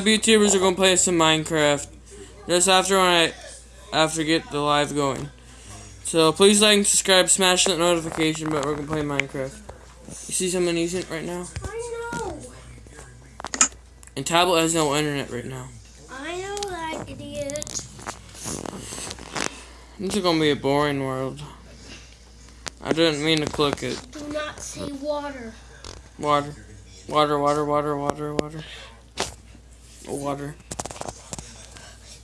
YouTubers are gonna play some Minecraft just after when I after get the live going. So please like and subscribe, smash that notification. But we're gonna play Minecraft. You see someone using it right now? I know. And tablet has no internet right now. I know that idiot. This is gonna be a boring world. I didn't mean to click it. Do not say water. Water. Water, water, water, water, water. Water.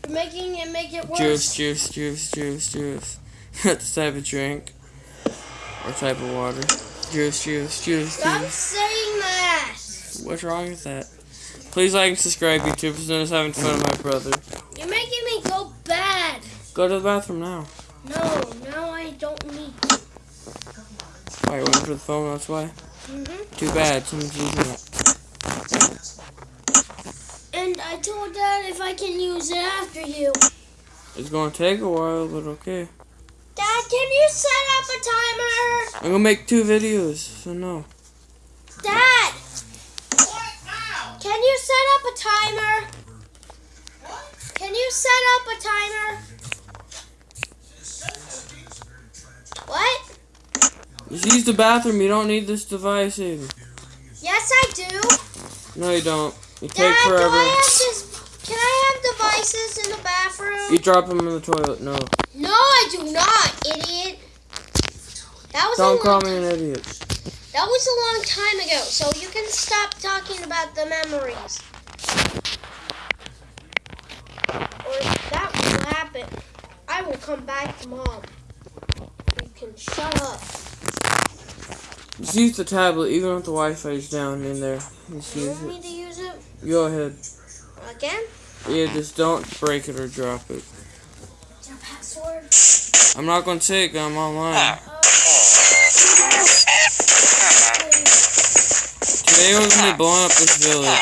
You're making it make it worse. Juice, juice, juice, juice, juice. That's the type of drink. Or type of water. Juice, juice, juice, Stop juice. saying that. What's wrong with that? Please like and subscribe, YouTube. I'm just having fun with my brother. You're making me go bad. Go to the bathroom now. No, now I don't need to. Why, you went for the phone, that's why? hmm Too bad, someone's using it. And I told Dad if I can use it after you. It's gonna take a while, but okay. Dad, can you set up a timer? I'm gonna make two videos, so no. Dad! Can you set up a timer? What? Can you set up a timer? What? Just use the bathroom, you don't need this device in. Yes, I do. No, you don't. You Dad, take do forever. I have this? Can I have devices in the bathroom? You drop them in the toilet, no. No, I do not, idiot. That was Don't a call me an idiot. That was a long time ago, so you can stop talking about the memories. Or if that will happen, I will come back to mom. You can shut up. Just use the tablet, even if the Wi-Fi is down in there. Just You use want it. me to use it Go ahead. again? Yeah, just don't break it or drop it. Your password? I'm not gonna say it 'cause I'm online. Uh, Today we're gonna be blowing up this village.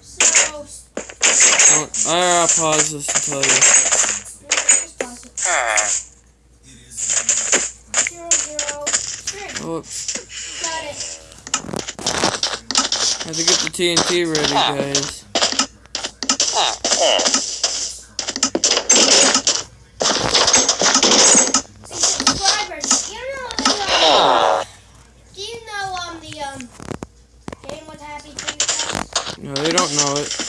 so, Don't- I'll pause this and tell you. just pause it. Zero, zero, three. Oops. Got it. Have to get the TNT ready, guys. subscribers. You know the um, Do you know um the um game with Happy Tree No, they don't know it.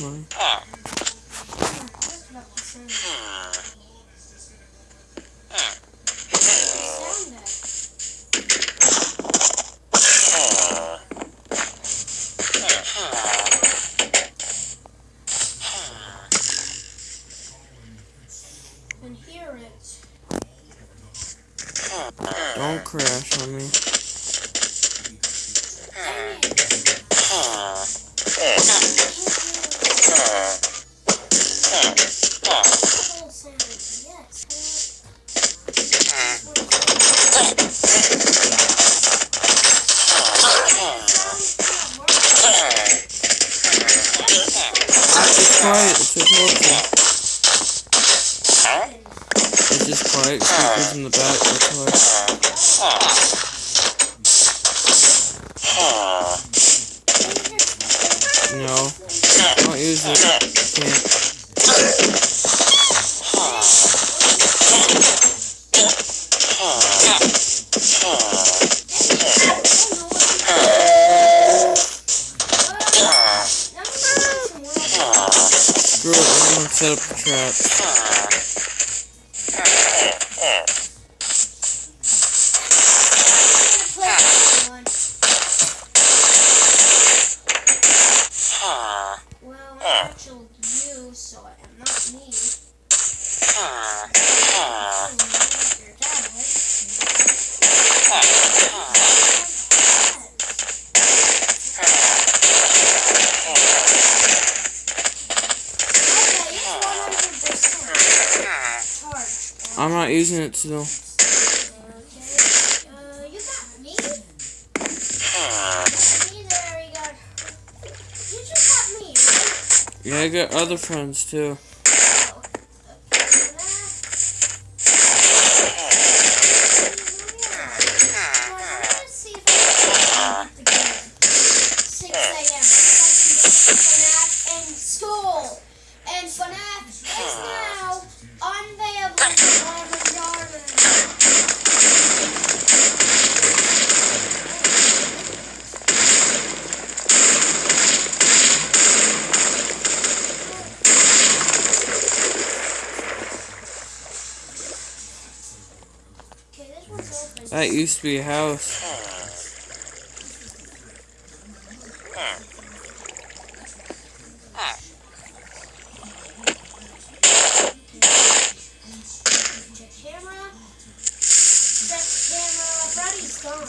Money. And. Don't crash on me. Full No. Don't use it. Can't. Screw set up the trap. I'm not using it still. Yeah, I got other friends too. That used to be a house. Check camera. Check camera. Freddy's gone.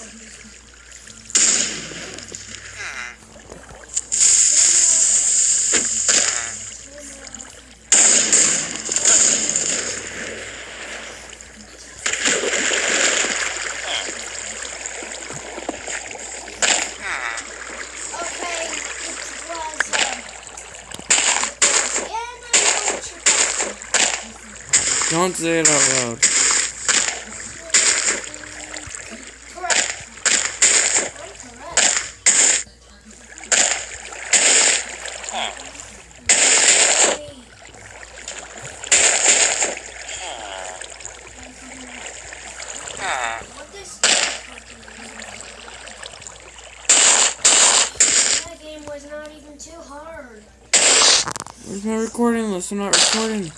Okay, it was, um, and I know what you're thinking. Don't say it out loud. Correct. I'm correct. What this That game was not even too hard. Where's my recording list? I'm not recording.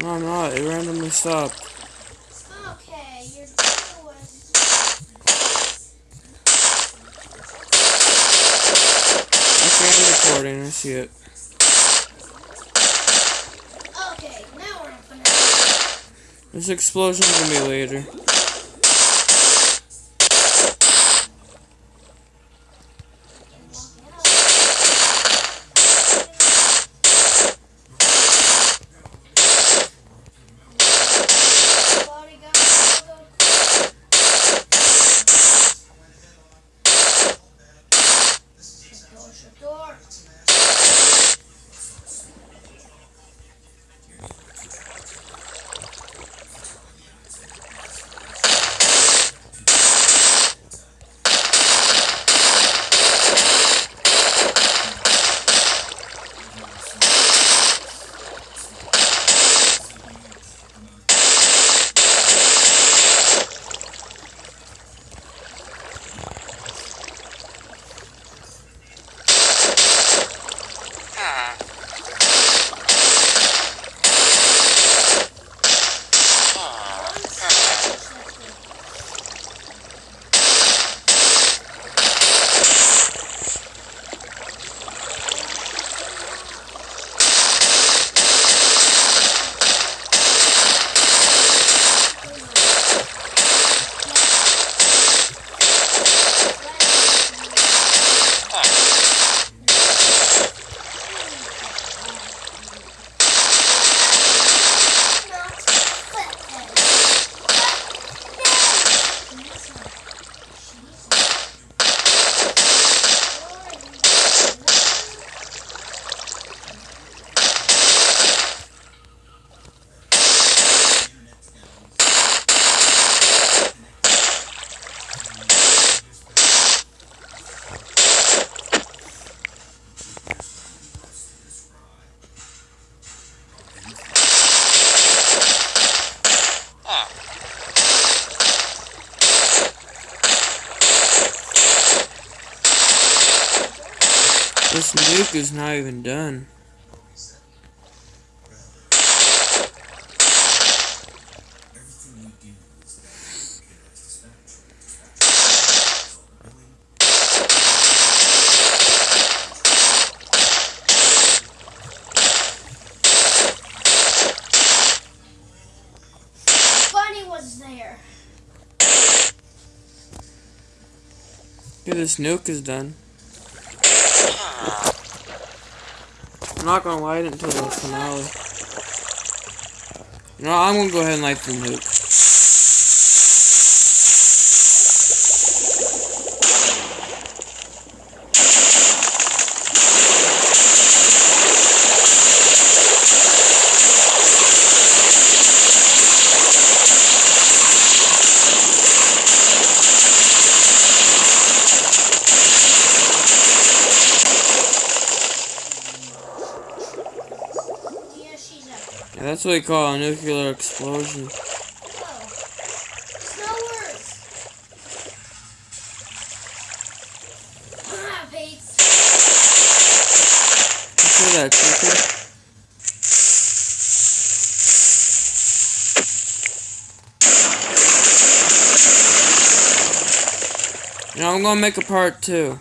No, I'm not. It randomly stopped. Okay, you're doing. Okay, I'm recording. I see it. Okay, now we're up and This explosion's gonna be later. This nuke is not even done. Bunny was there. Yeah, this nuke is done. I'm not gonna light it until the finale. No, I'm gonna go ahead and light the nuke. Yeah, that's what we call a nuclear explosion. It's no worse. Ah, Pete. You see that know, I'm gonna make a part two.